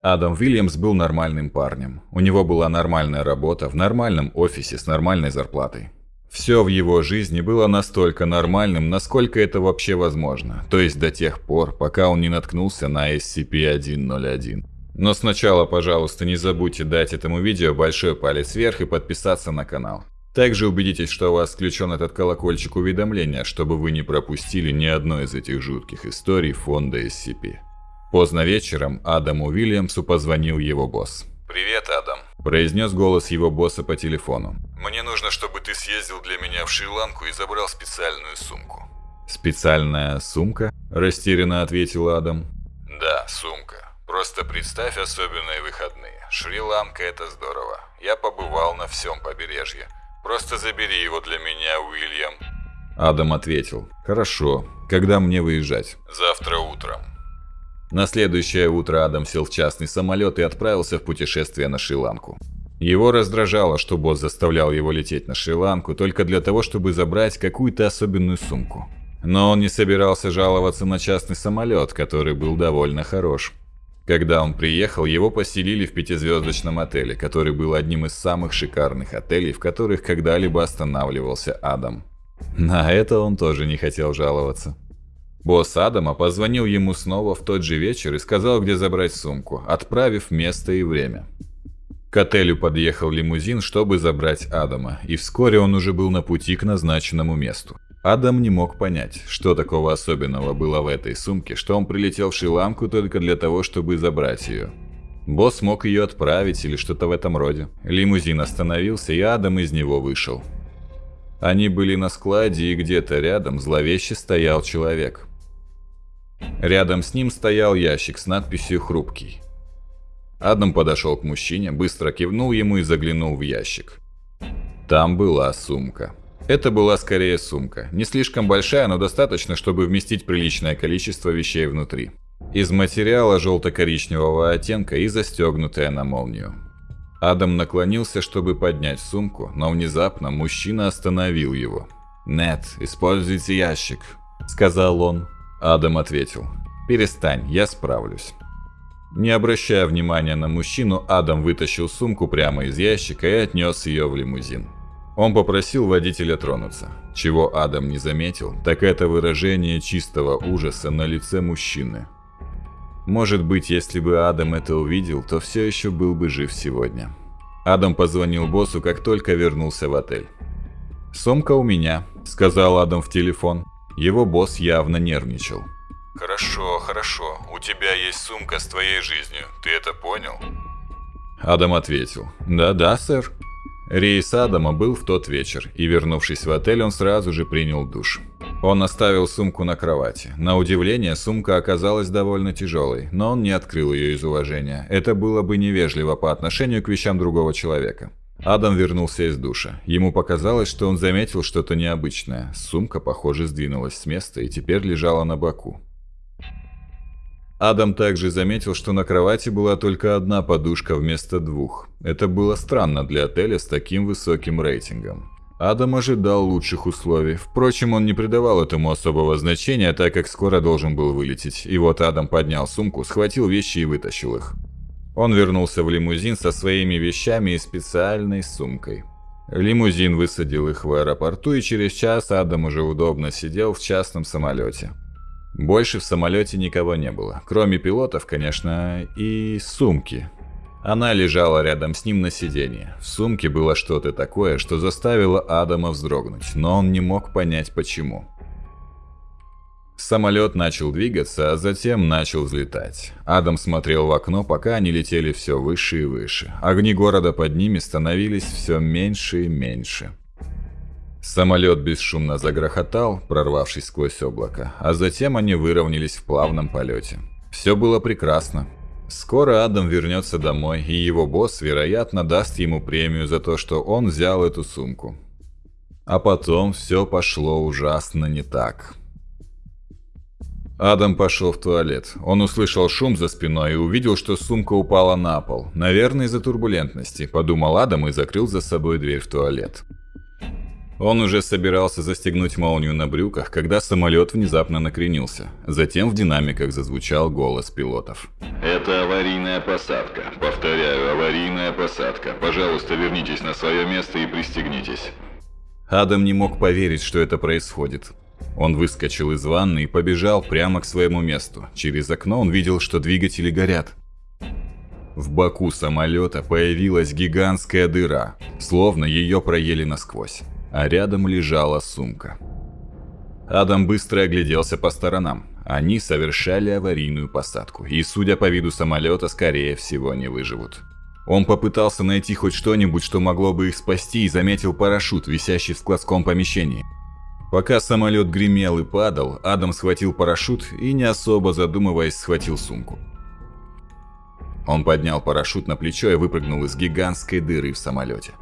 Адам Уильямс был нормальным парнем. У него была нормальная работа в нормальном офисе с нормальной зарплатой. Все в его жизни было настолько нормальным, насколько это вообще возможно, то есть до тех пор, пока он не наткнулся на SCP-101. Но сначала, пожалуйста, не забудьте дать этому видео большой палец вверх и подписаться на канал. Также убедитесь, что у вас включен этот колокольчик уведомления, чтобы вы не пропустили ни одной из этих жутких историй фонда SCP. Поздно вечером Адаму Уильямсу позвонил его босс. «Привет, Адам», – произнес голос его босса по телефону. «Мне нужно, чтобы ты съездил для меня в Шри-Ланку и забрал специальную сумку». «Специальная сумка?» – растерянно ответил Адам. «Да, сумка. Просто представь особенные выходные. Шри-Ланка – это здорово. Я побывал на всем побережье. Просто забери его для меня, Уильям». Адам ответил. «Хорошо. Когда мне выезжать?» «Завтра утром». На следующее утро Адам сел в частный самолет и отправился в путешествие на Шри-Ланку. Его раздражало, что босс заставлял его лететь на Шри-Ланку только для того, чтобы забрать какую-то особенную сумку. Но он не собирался жаловаться на частный самолет, который был довольно хорош. Когда он приехал, его поселили в пятизвездочном отеле, который был одним из самых шикарных отелей, в которых когда-либо останавливался Адам. На это он тоже не хотел жаловаться. Босс Адама позвонил ему снова в тот же вечер и сказал, где забрать сумку, отправив место и время. К отелю подъехал лимузин, чтобы забрать Адама, и вскоре он уже был на пути к назначенному месту. Адам не мог понять, что такого особенного было в этой сумке, что он прилетел в Шри-Ланку только для того, чтобы забрать ее. Босс мог ее отправить или что-то в этом роде. Лимузин остановился, и Адам из него вышел. Они были на складе, и где-то рядом зловеще стоял человек. Рядом с ним стоял ящик с надписью «Хрупкий». Адам подошел к мужчине, быстро кивнул ему и заглянул в ящик. Там была сумка. Это была скорее сумка. Не слишком большая, но достаточно, чтобы вместить приличное количество вещей внутри. Из материала желто-коричневого оттенка и застегнутая на молнию. Адам наклонился, чтобы поднять сумку, но внезапно мужчина остановил его. «Нет, используйте ящик», — сказал он. Адам ответил. «Перестань, я справлюсь». Не обращая внимания на мужчину, Адам вытащил сумку прямо из ящика и отнес ее в лимузин. Он попросил водителя тронуться. Чего Адам не заметил, так это выражение чистого ужаса на лице мужчины. Может быть, если бы Адам это увидел, то все еще был бы жив сегодня. Адам позвонил боссу, как только вернулся в отель. «Сумка у меня», — сказал Адам в телефон. Его босс явно нервничал. «Хорошо, хорошо. У тебя есть сумка с твоей жизнью. Ты это понял?» Адам ответил. «Да-да, сэр». Рейс Адама был в тот вечер, и вернувшись в отель, он сразу же принял душ. Он оставил сумку на кровати. На удивление, сумка оказалась довольно тяжелой, но он не открыл ее из уважения. Это было бы невежливо по отношению к вещам другого человека. Адам вернулся из душа. Ему показалось, что он заметил что-то необычное. Сумка, похоже, сдвинулась с места и теперь лежала на боку. Адам также заметил, что на кровати была только одна подушка вместо двух. Это было странно для отеля с таким высоким рейтингом. Адам ожидал лучших условий. Впрочем, он не придавал этому особого значения, так как скоро должен был вылететь. И вот Адам поднял сумку, схватил вещи и вытащил их. Он вернулся в лимузин со своими вещами и специальной сумкой. Лимузин высадил их в аэропорту, и через час Адам уже удобно сидел в частном самолете. Больше в самолете никого не было, кроме пилотов, конечно, и сумки. Она лежала рядом с ним на сиденье. В сумке было что-то такое, что заставило Адама вздрогнуть, но он не мог понять почему. Самолет начал двигаться, а затем начал взлетать. Адам смотрел в окно, пока они летели все выше и выше. Огни города под ними становились все меньше и меньше. Самолет бесшумно загрохотал, прорвавшись сквозь облако, а затем они выровнялись в плавном полете. Все было прекрасно. Скоро Адам вернется домой, и его босс, вероятно, даст ему премию за то, что он взял эту сумку. А потом все пошло ужасно не так. Адам пошел в туалет. Он услышал шум за спиной и увидел, что сумка упала на пол. Наверное, из-за турбулентности, подумал Адам и закрыл за собой дверь в туалет. Он уже собирался застегнуть молнию на брюках, когда самолет внезапно накренился. Затем в динамиках зазвучал голос пилотов. «Это аварийная посадка. Повторяю, аварийная посадка. Пожалуйста, вернитесь на свое место и пристегнитесь». Адам не мог поверить, что это происходит. Он выскочил из ванны и побежал прямо к своему месту. Через окно он видел, что двигатели горят. В боку самолета появилась гигантская дыра, словно ее проели насквозь а рядом лежала сумка. Адам быстро огляделся по сторонам. Они совершали аварийную посадку, и, судя по виду самолета, скорее всего не выживут. Он попытался найти хоть что-нибудь, что могло бы их спасти, и заметил парашют, висящий в складском помещении. Пока самолет гремел и падал, Адам схватил парашют и, не особо задумываясь, схватил сумку. Он поднял парашют на плечо и выпрыгнул из гигантской дыры в самолете.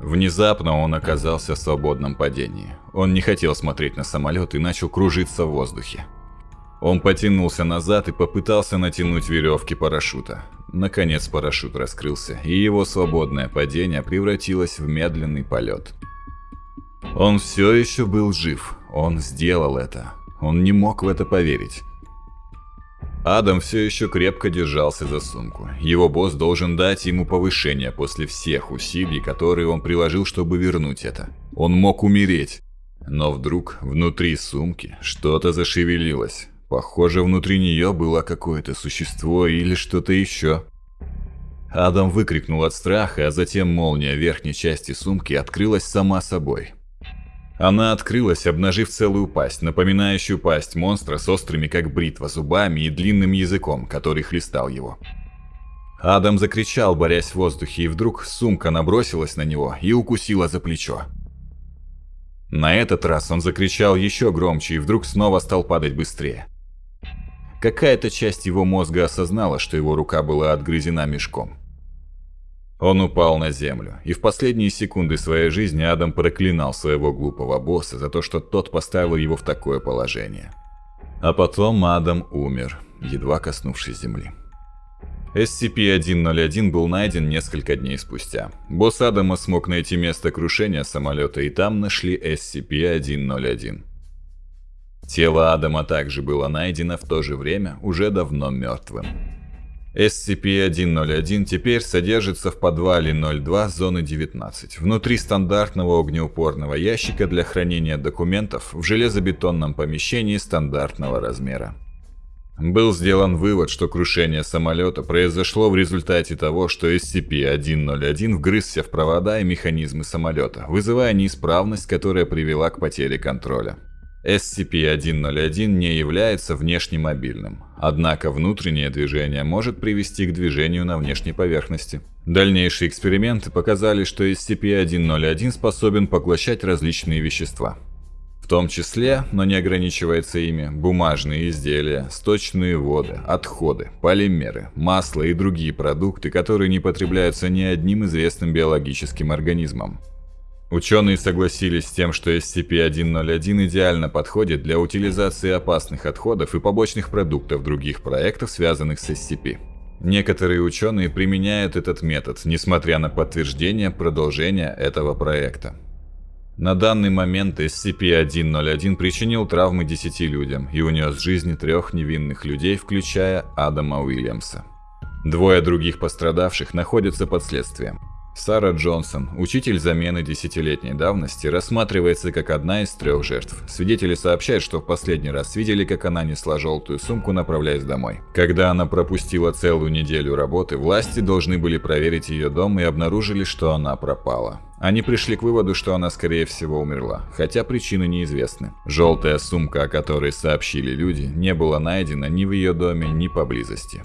Внезапно он оказался в свободном падении. Он не хотел смотреть на самолет и начал кружиться в воздухе. Он потянулся назад и попытался натянуть веревки парашюта. Наконец парашют раскрылся, и его свободное падение превратилось в медленный полет. Он все еще был жив, он сделал это. Он не мог в это поверить. Адам все еще крепко держался за сумку. Его босс должен дать ему повышение после всех усилий, которые он приложил, чтобы вернуть это. Он мог умереть. Но вдруг внутри сумки что-то зашевелилось. Похоже, внутри нее было какое-то существо или что-то еще. Адам выкрикнул от страха, а затем молния верхней части сумки открылась сама собой. Она открылась, обнажив целую пасть, напоминающую пасть монстра с острыми как бритва зубами и длинным языком, который хлестал его. Адам закричал, борясь в воздухе, и вдруг сумка набросилась на него и укусила за плечо. На этот раз он закричал еще громче и вдруг снова стал падать быстрее. Какая-то часть его мозга осознала, что его рука была отгрызена мешком. Он упал на землю, и в последние секунды своей жизни Адам проклинал своего глупого босса за то, что тот поставил его в такое положение. А потом Адам умер, едва коснувшись земли. SCP-101 был найден несколько дней спустя. Босс Адама смог найти место крушения самолета, и там нашли SCP-101. Тело Адама также было найдено в то же время уже давно мертвым. SCP-101 теперь содержится в подвале 02 зоны 19, внутри стандартного огнеупорного ящика для хранения документов в железобетонном помещении стандартного размера. Был сделан вывод, что крушение самолета произошло в результате того, что SCP-101 вгрызся в провода и механизмы самолета, вызывая неисправность, которая привела к потере контроля. SCP-101 не является внешнемобильным, однако внутреннее движение может привести к движению на внешней поверхности. Дальнейшие эксперименты показали, что SCP-101 способен поглощать различные вещества. В том числе, но не ограничивается ими, бумажные изделия, сточные воды, отходы, полимеры, масло и другие продукты, которые не потребляются ни одним известным биологическим организмом. Ученые согласились с тем, что SCP-101 идеально подходит для утилизации опасных отходов и побочных продуктов других проектов, связанных с SCP. Некоторые ученые применяют этот метод, несмотря на подтверждение продолжения этого проекта. На данный момент SCP-101 причинил травмы 10 людям и унес жизни трех невинных людей, включая Адама Уильямса. Двое других пострадавших находятся под следствием. Сара Джонсон, учитель замены десятилетней давности, рассматривается как одна из трех жертв. Свидетели сообщают, что в последний раз видели, как она несла желтую сумку, направляясь домой. Когда она пропустила целую неделю работы, власти должны были проверить ее дом и обнаружили, что она пропала. Они пришли к выводу, что она скорее всего умерла, хотя причины неизвестны. Желтая сумка, о которой сообщили люди, не была найдена ни в ее доме, ни поблизости.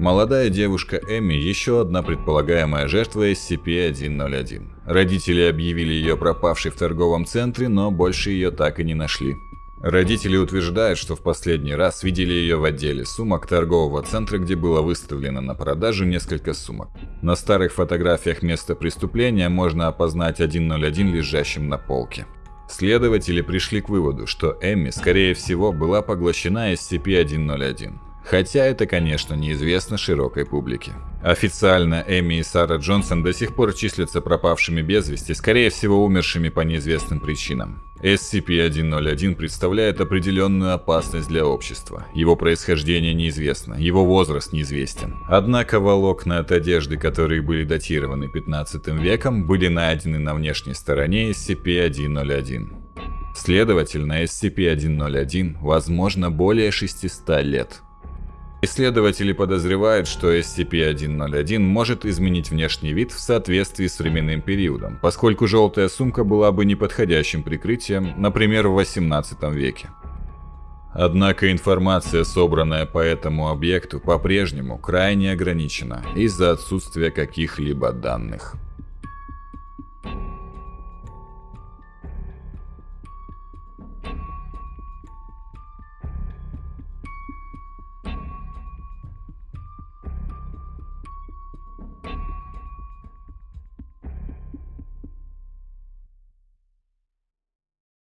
Молодая девушка Эми – еще одна предполагаемая жертва SCP-101. Родители объявили ее пропавшей в торговом центре, но больше ее так и не нашли. Родители утверждают, что в последний раз видели ее в отделе сумок торгового центра, где было выставлено на продажу несколько сумок. На старых фотографиях места преступления можно опознать 101 лежащим на полке. Следователи пришли к выводу, что Эми, скорее всего, была поглощена SCP-101. Хотя это, конечно, неизвестно широкой публике. Официально Эми и Сара Джонсон до сих пор числятся пропавшими без вести, скорее всего умершими по неизвестным причинам. SCP-101 представляет определенную опасность для общества. Его происхождение неизвестно, его возраст неизвестен. Однако волокна от одежды, которые были датированы 15 веком, были найдены на внешней стороне SCP-101. Следовательно, SCP-101 возможно более 600 лет. Исследователи подозревают, что SCP-101 может изменить внешний вид в соответствии с временным периодом, поскольку желтая сумка была бы неподходящим прикрытием, например, в 18 веке. Однако информация, собранная по этому объекту, по-прежнему крайне ограничена из-за отсутствия каких-либо данных.